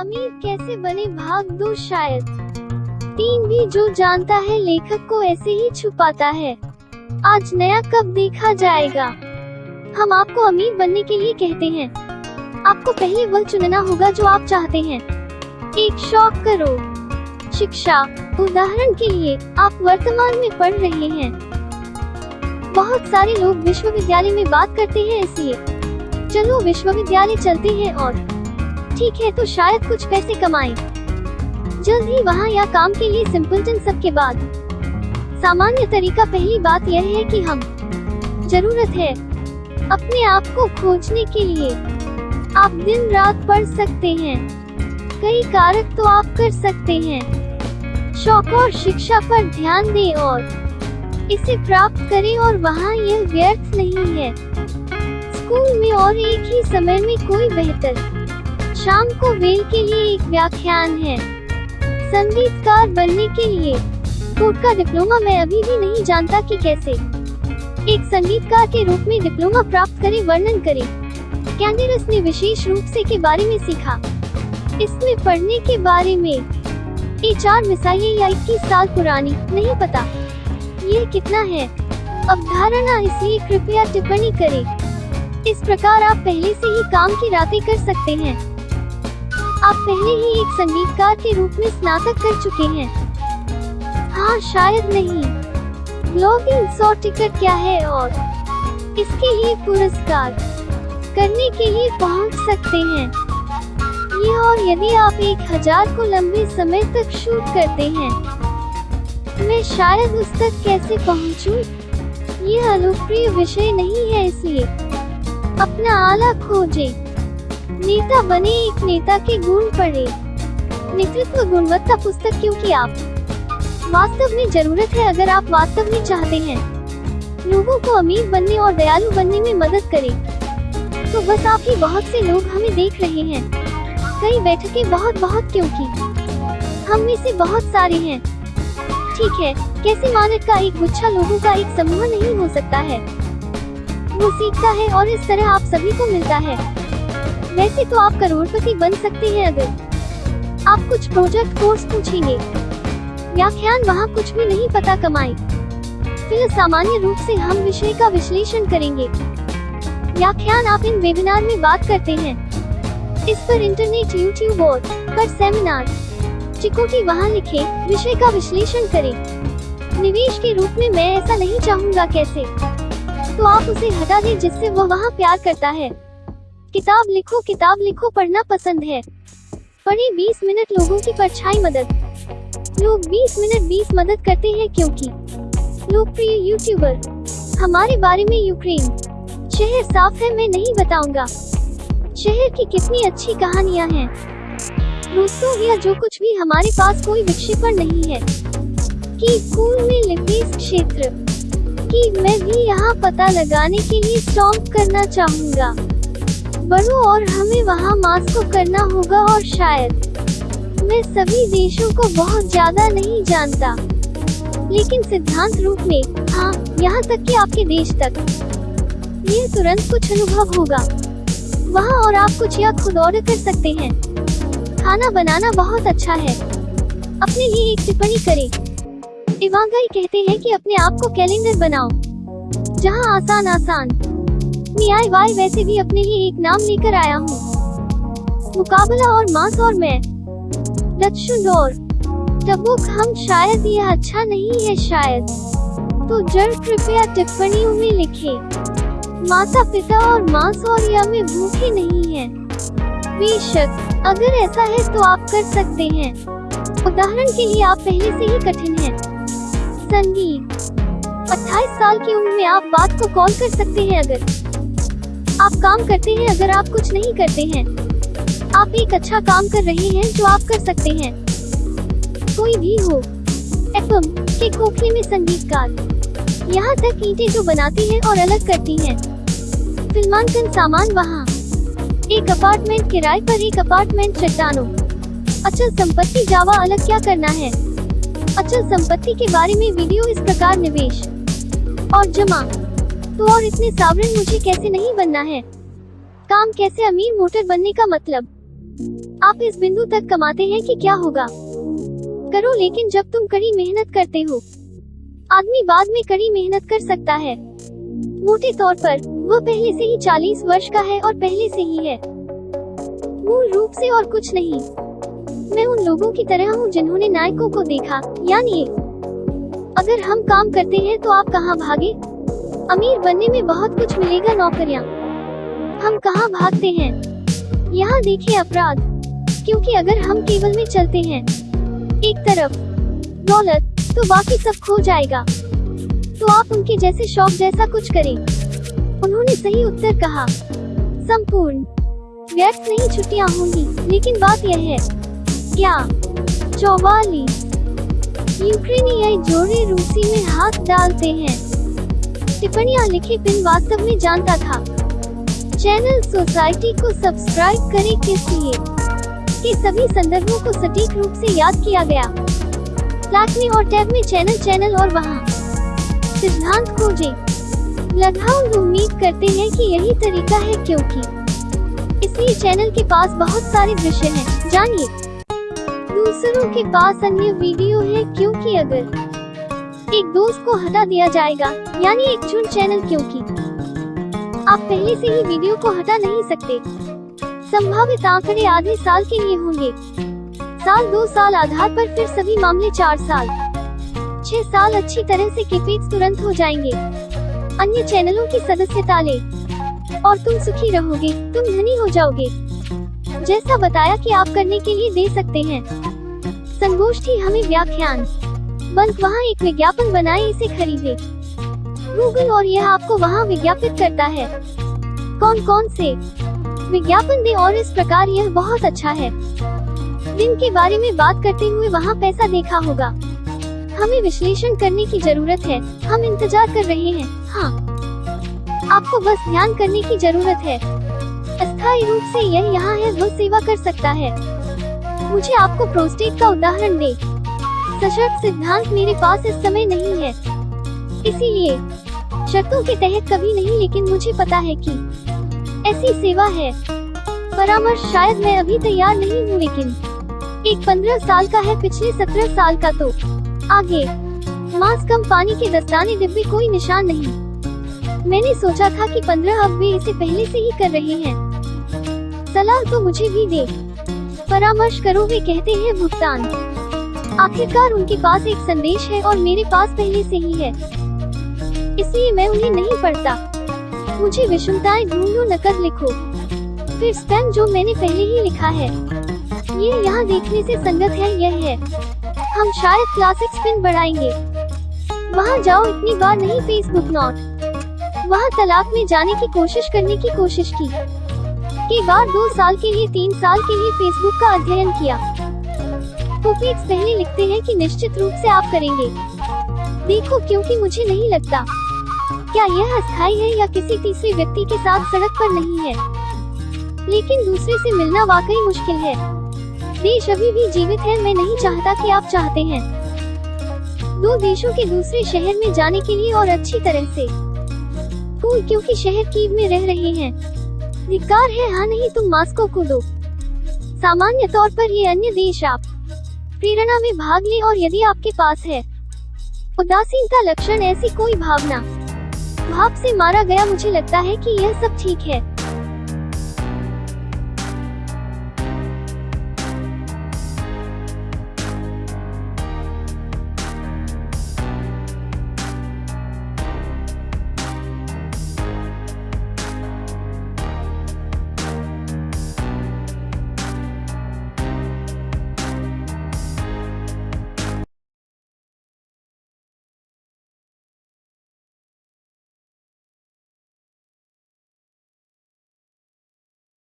अमीर कैसे बने भाग दो शायद। तीन भी जो जानता है, लेखक को ऐसे ही छुपाता है। आज नया कब देखा जाएगा? हम आपको अमीर बनने के लिए कहते हैं। आपको पहले वह चुनना होगा जो आप चाहते हैं। एक शौक करो। शिक्षा, उदाहरण के लिए आप वर्तमान में पढ़ रहे हैं। बहुत सारे लोग विश्वविद्यालय में बात करते हैं इसलिए। चलो विश्वविद्यालय चलते हैं और ठीक है तो शायद कुछ पैसे कमाएँ। जल्द ही वहाँ या काम के लिए सिंपलटन सबके बाद। सामान्य तरीका पहली बात यह है कि हम, ज़रूरत है, अपने आप को खोजने के लिए। आप दिन रात पढ़ सकते हैं, कई कारक तो आप कर सकते हैं। शौक और शिक्षा पर ध्यान दें और इसे प्राप्त करें और वहाँ यह व्यर्थ नहीं है। स्कूल में और एक ही समय में कोई बेहतर शाम को वेल के लिए एक व्याख्यान है। संगीतकार बनने के लिए। कोर्ट का डिप्लोमा मैं अभी भी नहीं जानता कि कैसे। एक संगीतकार के रूप में डिप्लोमा प्राप्त करें, वर्णन करें। कैंडेरस ने विशेष रूप से के बारे में सीखा। इसमें पढ़ने के बारे में। ये चार मिसाइलें या 21 साल पुरानी, नहीं पता। ये कितना है? अवधारणा इसलिए कृपया टिप्पणी करें। इस प्रकार आप पहले से ही काम की रातें कर सकते हैं। आप पहले ही एक संगीतकार के रूप में स्नातक कर चुके हैं। हाँ शायद नहीं। ब्लॉगिंग सौ टिकट क्या है और इसके लिए पुरस्कार करने के लिए पहुँच सकते हैं। ये और यदि आप एक हज़ार को लंबे समय तक शूट करते हैं, मैं शायद उस तक कैसे पहुंचूं? ये अलोकप्रिय विषय नहीं है इसलिए। अपना आला खोजें। नेता बने एक नेता के गुण पढ़े। नेतृत्व गुणवत्ता पुस्तक क्योंकि आप? वास्तव में ज़रूरत है अगर आप वास्तव में चाहते हैं। लोगों को अमीर बनने और दयालु बनने में मदद करें। तो बस आप ही बहुत से लोग हमें देख रहे हैं। कई बैठकें बहुत बहुत क्योंकि हम में से बहुत सारे हैं। ठीक है, कैसे मानक का एक गुच्छा लोगों का एक समूह नहीं हो सकता है? वो सीखता है और इस तरह आप सभी को मिलता है। वैसे तो आप करोड़पति बन सकते हैं अगर। आप कुछ प्रोजेक्ट कोर्स पूछेंगे व्याख्यान वहाँ कुछ भी नहीं पता कमाए फिर सामान्य रूप से हम विषय का विश्लेषण करेंगे। व्याख्यान आप इन वेबिनार में बात करते हैं। इस पर इंटरनेट यूट्यूब और पर सेमिनार चिकोटी वहाँ लिखे, विषय का विश्लेषण करें। निवेश के रूप में मैं ऐसा नहीं चाहूँगा कैसे? तो आप उसे हटा दें जिससे वो वहाँ प्यार करता है। किताब लिखो किताब लिखो पढ़ना पसंद है। पढ़े 20 मिनट लोगों की परछाई मदद। लोग 20 मिनट 20 मदद करते हैं क्योंकि? लोकप्रिय यूट्यूबर हमारे बारे में यूक्रेन। शहर साफ़ है, मैं नहीं बताऊँगा। शहर की कितनी अच्छी कहानियाँ हैं। दोस्तों, या जो कुछ भी हमारे पास कोई विक्षेपण नहीं है। कि स्कूल में लिपिस क्षेत्र। कि मैं भी यहाँ पता लगाने के लिए स्टॉप करना चाहूँगा। बढ़ो और हमें वहाँ मास्को करना होगा और शायद। मैं सभी देशों को बहुत ज़्यादा नहीं जानता। लेकिन सिद्धांत रूप में हाँ यहाँ तक कि आपके देश तक। यह तुरंत कुछ अनुभव होगा। वहाँ और आप कुछ या खुद ऑर्डर कर सकते हैं। खाना बनाना बहुत अच्छा है। अपने लिए एक टिप्पणी करें। इवांगाई कहते हैं कि अपने आप को कैलेंडर बनाओ। जहाँ आसान आसान वाई वैसे भी अपने लिए एक नाम लेकर आया हूँ। मुकाबला और मास और मैं। और टबुक हम शायद यह अच्छा नहीं है शायद। तो जड़ कृपया टिप्पणियों में लिखे। माता पिता और मास और या में भूखे नहीं है। बेशक, अगर ऐसा है तो आप कर सकते हैं। उदाहरण के लिए आप पहले से ही कठिन हैं। संगीत। 28 साल की उम्र में आप बात को कॉल कर सकते हैं अगर। आप काम करते हैं अगर आप कुछ नहीं करते हैं। आप एक अच्छा काम कर रहे हैं जो आप कर सकते हैं। कोई भी हो, एफएम के खोखले में संगीतकार। यहाँ तक ईटे जो बनाती हैं और अलग करती हैं। फिल्मांकन सामान वहाँ। एक अपार्टमेंट किराए पर एक अपार्टमेंट चट्टानों। अचल संपत्ति जावा अलग क्या करना है? अचल संपत्ति के बारे में वीडियो इस प्रकार निवेश। और जमा। तो और इतने सावरन मुझे कैसे नहीं बनना है? काम कैसे अमीर मोटर बनने का मतलब? आप इस बिंदु तक कमाते हैं कि क्या होगा? करो लेकिन जब तुम कड़ी मेहनत करते हो। आदमी बाद में कड़ी मेहनत कर सकता है। मोटे तौर पर, वह पहले से ही 40 वर्ष का है और पहले से ही है। मूल रूप से और कुछ नहीं। मैं उन लोगों की तरह हूँ जिन्होंने नायकों को देखा। यानी, अगर हम काम करते हैं तो आप कहाँ भागे? अमीर बनने में बहुत कुछ मिलेगा नौकरियाँ। हम कहाँ भागते हैं? यहाँ देखिए अपराध, क्योंकि अगर हम केवल में चलते हैं, एक तरफ़ दौलत तो बाकी सब खो जाएगा। तो आप उनके जैसे शौक जैसा कुछ करें। उन्होंने सही उत्तर कहा। संपूर्ण। व्यर्थ नहीं छुट्टियाँ होंगी, लेकिन बात यह है क्या चौवालीस। यूक्रेनियाई जोड़े रूसी में हाथ डालते हैं। टिप्पणियाँ लिखे पिन वास्तव में जानता था। चैनल सोसाइटी को सब्सक्राइब करें किस लिए? कि सभी संदर्भों को सटीक रूप से याद किया गया। फ्लैट में और टैब में चैनल चैनल और वहाँ। सिद्धांत खोजे। लगभग उम्मीद करते हैं कि यही तरीका है क्योंकि इसलिए चैनल के पास बहुत सारे दृश्य हैं। जानिए। दूसरों के पास अन्य वीडियो है क्योंकि अगर एक दोस्त को हटा दिया जाएगा, यानी एक चुन चैनल क्योंकि। आप पहले से ही वीडियो को हटा नहीं सकते। संभावित आंकड़े आधे साल के लिए होंगे। साल दो साल आधार पर फिर सभी मामले चार साल। छह साल अच्छी तरह से किफेट तुरंत हो जाएँगे। अन्य चैनलों की सदस्यता ले। और तुम सुखी रहोगे, तुम धनी हो जाओगे। जैसा बताया कि आप करने के लिए दे सकते हैं। संगोष्ठी हमें व्याख्यान। बल्क वहाँ एक विज्ञापन बनाए, इसे खरीदे। गूगल और यह आपको वहाँ विज्ञापित करता है। कौन कौन से? विज्ञापन दे और इस प्रकार यह बहुत अच्छा है। दिन के बारे में बात करते हुए वहाँ पैसा देखा होगा। हमें विश्लेषण करने की ज़रूरत है। हम इंतज़ार कर रहे हैं। हाँ। आपको बस ध्यान करने की ज़रूरत है। अस्थायी रूप से यह यहाँ है वो सेवा कर सकता है। मुझे आपको प्रोस्टेट का उदाहरण दे। सशर्त सिद्धांत मेरे पास इस समय नहीं है। इसीलिए, शर्तों के तहत कभी नहीं, लेकिन मुझे पता है कि ऐसी सेवा है। परामर्श शायद मैं अभी तैयार नहीं हूँ, लेकिन एक पंद्रह साल का है, पिछले सत्रह साल का तो। आगे, मांस कम पानी के दस्ताने डिब्बे कोई निशान नहीं। मैंने सोचा था कि पंद्रह अब वे इसे पहले से ही कर रहे हैं। सलाह तो मुझे भी दे। परामर्श करो, वे कहते हैं भुगतान। आखिरकार उनके पास एक संदेश है और मेरे पास पहले से ही है। इसलिए मैं उन्हें नहीं पढ़ता। मुझे विषमताएँ ढूंढो नकद लिखो। फिर स्पैम जो मैंने पहले ही लिखा है। ये यहाँ देखने से संगत है, यह है। हम शायद क्लासिक स्पिन बढ़ाएँगे। वहाँ जाओ, इतनी बार नहीं फेसबुक नॉट। वहाँ तलाक में जाने की कोशिश करने की कोशिश की। के बाद दो साल के लिए, तीन साल के लिए फेसबुक का अध्ययन किया। पोपीट्स पहले लिखते हैं कि निश्चित रूप से आप करेंगे। देखो, क्योंकि मुझे नहीं लगता। क्या यह अस्थायी है या किसी तीसरे व्यक्ति के साथ सड़क पर नहीं है? लेकिन दूसरे से मिलना वाकई मुश्किल है। देश अभी भी जीवित है, मैं नहीं चाहता कि आप चाहते हैं। दो देशों के दूसरे शहर में जाने के लिए और अच्छी तरह से। कूल क्योंकि शहर कीव में रह रहे हैं। धिकार है हाँ नहीं, तुम मास्को को दो। सामान्य तौर पर ये अन्य देश आप। प्रेरणा में भाग ले और यदि आपके पास है। उदासीनता लक्षण ऐसी कोई भावना। भाव से मारा गया मुझे लगता है कि यह सब ठीक है।